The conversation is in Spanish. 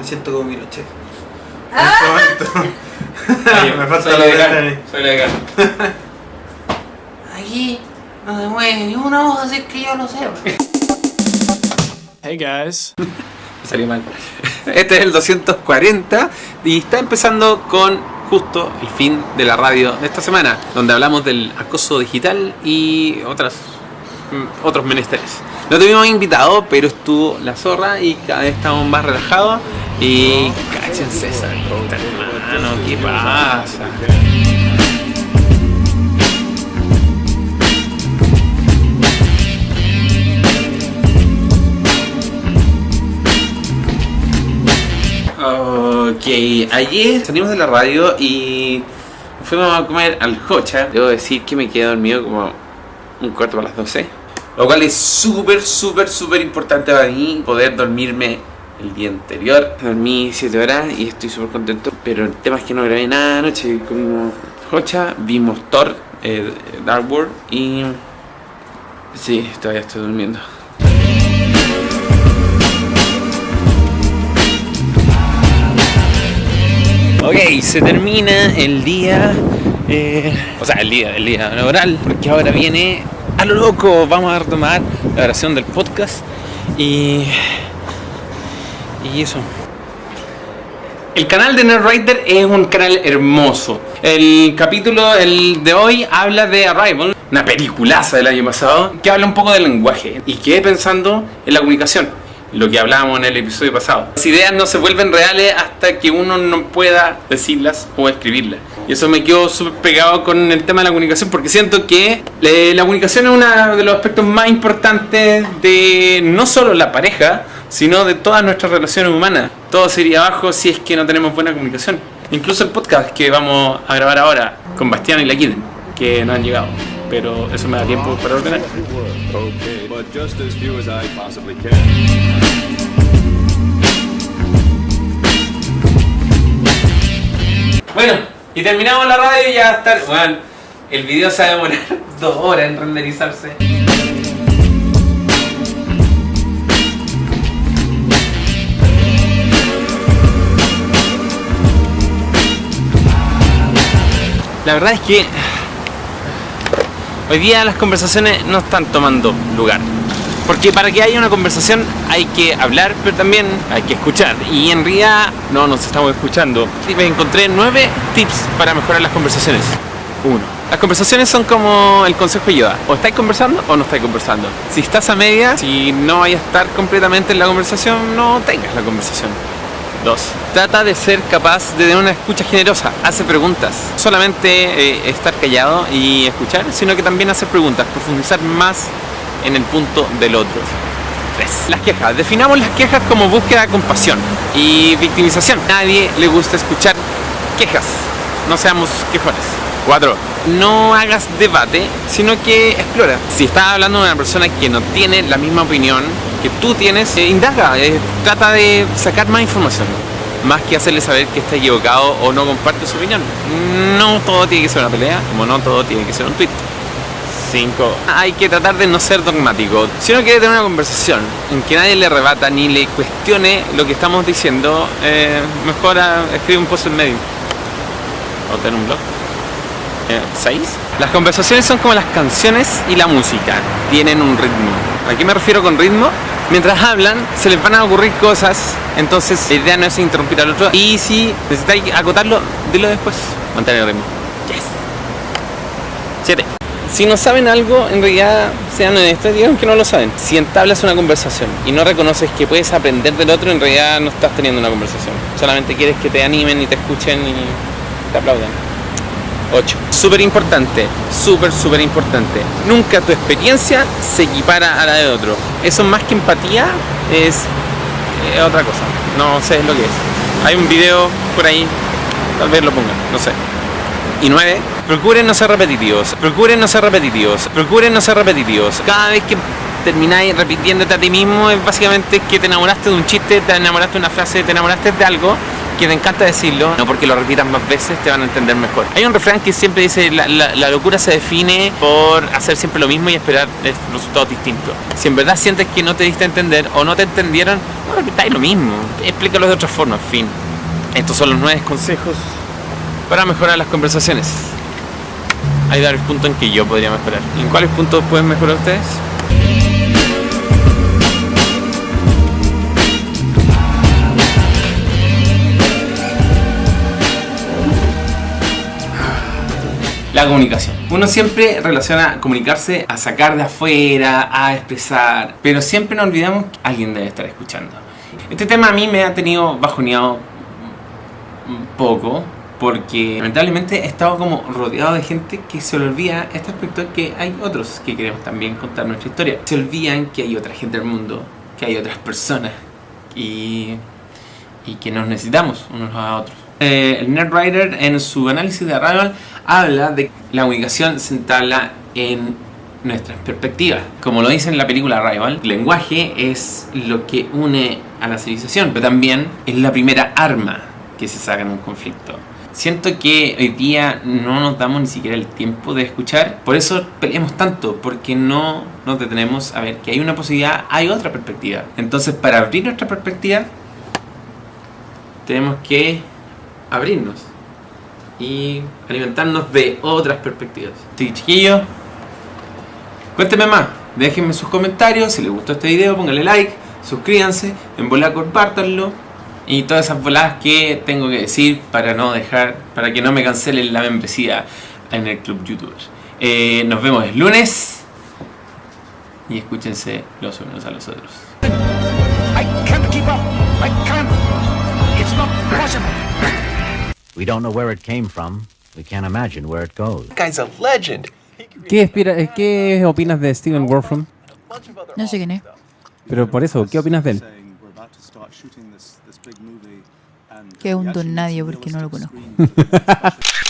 Me siento como Pinochet. Ah. En este momento. Me falta la legal, ventana. soy legal. Aquí no se mueve ni una hoja, así que yo lo sé. Hey guys. Salió mal. Este es el 240 y está empezando con justo el fin de la radio de esta semana, donde hablamos del acoso digital y otras mm, otros menesteres. No tuvimos invitado, pero estuvo la zorra y cada vez estamos más relajados. Y cáchense esa puta, hermano, ¿qué pasa? Ok, ayer salimos de la radio y fuimos a comer al Hocha. Debo decir que me quedé dormido como un cuarto para las 12. Lo cual es súper, súper, súper importante para mí poder dormirme el día anterior. Dormí 7 horas y estoy súper contento. Pero el tema es que no grabé nada anoche. Comimos Hocha, vimos Thor, eh, Dark World y... Sí, todavía estoy durmiendo. Ok, se termina el día, eh, o sea, el día, el día laboral, porque ahora viene a lo loco, vamos a retomar la grabación del podcast y, y eso. El canal de Nerdwriter es un canal hermoso. El capítulo el de hoy habla de Arrival, una peliculaza del año pasado, que habla un poco del lenguaje y quedé pensando en la comunicación lo que hablábamos en el episodio pasado. Las ideas no se vuelven reales hasta que uno no pueda decirlas o escribirlas. Y eso me quedó súper pegado con el tema de la comunicación porque siento que eh, la comunicación es uno de los aspectos más importantes de no solo la pareja, sino de todas nuestras relaciones humanas. Todo se iría abajo si es que no tenemos buena comunicación. Incluso el podcast que vamos a grabar ahora con Bastián y la Kiden, que no han llegado. Pero eso me da tiempo para ordenar. Bueno, y terminamos la radio y ya estar. Bueno, el video se va a demorar dos horas en renderizarse. La verdad es que hoy día las conversaciones no están tomando lugar. Porque para que haya una conversación hay que hablar, pero también hay que escuchar. Y en realidad no nos estamos escuchando. Y me encontré nueve tips para mejorar las conversaciones. Uno. Las conversaciones son como el consejo de Yoda. O estáis conversando o no estáis conversando. Si estás a media, si no vayas a estar completamente en la conversación, no tengas la conversación. Dos. Trata de ser capaz de tener una escucha generosa. Hace preguntas. Solamente eh, estar callado y escuchar, sino que también hacer preguntas. Profundizar más en el punto del otro. 3. Las quejas. Definamos las quejas como búsqueda de compasión y victimización. Nadie le gusta escuchar quejas. No seamos quejones. 4. No hagas debate, sino que explora. Si estás hablando de una persona que no tiene la misma opinión que tú tienes, eh, indaga, eh, trata de sacar más información. Más que hacerle saber que está equivocado o no comparte su opinión. No todo tiene que ser una pelea, como no todo tiene que ser un tweet. 5. Hay que tratar de no ser dogmático. Si uno quiere tener una conversación en que nadie le rebata ni le cuestione lo que estamos diciendo, eh, mejor ah, escribe un post en medio. O tener un blog. 6. Las conversaciones son como las canciones y la música. Tienen un ritmo. ¿A qué me refiero con ritmo? Mientras hablan, se les van a ocurrir cosas. Entonces, la idea no es interrumpir al otro. Y si necesitáis acotarlo, dilo después. Mantener el ritmo. Yes. 7. Si no saben algo, en realidad sean honestos, digan que no lo saben. Si entablas una conversación y no reconoces que puedes aprender del otro, en realidad no estás teniendo una conversación. Solamente quieres que te animen y te escuchen y te aplaudan. 8. Súper importante, súper, súper importante. Nunca tu experiencia se equipara a la de otro. Eso más que empatía es eh, otra cosa. No sé lo que es. Hay un video por ahí, tal vez lo pongan, no sé. Y 9. Procuren no ser repetitivos. Procuren no ser repetitivos. Procuren no ser repetitivos. Cada vez que termináis repitiéndote a ti mismo es básicamente que te enamoraste de un chiste, te enamoraste de una frase, te enamoraste de algo que te encanta decirlo, no porque lo repitas más veces te van a entender mejor. Hay un refrán que siempre dice, la, la- la locura se define por hacer siempre lo mismo y esperar eh, resultados distintos. Si en verdad sientes que no te diste a entender o no te entendieron, no repitáis lo mismo. Explícalo de otra forma, en fin. Estos son los nueve consejos para mejorar las conversaciones. Hay varios puntos en que yo podría mejorar. ¿En cuáles puntos pueden mejorar ustedes? La comunicación. Uno siempre relaciona comunicarse a sacar de afuera, a expresar, pero siempre nos olvidamos que alguien debe estar escuchando. Este tema a mí me ha tenido bajoneado un poco, porque lamentablemente he estado como rodeado de gente que se olvida este aspecto que hay otros que queremos también contar nuestra historia. Se olvidan que hay otra gente del mundo, que hay otras personas y, y que nos necesitamos unos a otros. Eh, el Nerdwriter en su análisis de Arrival habla de que la comunicación se entabla en nuestras perspectivas. Como lo dice en la película Arrival, el lenguaje es lo que une a la civilización, pero también es la primera arma que se saca en un conflicto. Siento que hoy día no nos damos ni siquiera el tiempo de escuchar, por eso peleamos tanto, porque no nos detenemos a ver que hay una posibilidad, hay otra perspectiva. Entonces, para abrir nuestra perspectiva, tenemos que abrirnos y alimentarnos de otras perspectivas. Sí, chiquillos, cuéntenme más, déjenme sus comentarios, si les gustó este video, pónganle like, suscríbanse, en bola compártanlo y todas esas voladas que tengo que decir para no dejar, para que no me cancelen la membresía en el club youtuber. Eh, nos vemos el lunes y escúchense los unos a los otros. I can't keep up. I can't. It's not possible. We don't know where it came from. We can't imagine where it goes. Guy's a legend. ¿Qué, ¿Qué opinas de Steven Wolfram? No sé quién es. Pero por eso, ¿qué opinas de él? Que es un don nadie porque no lo conozco.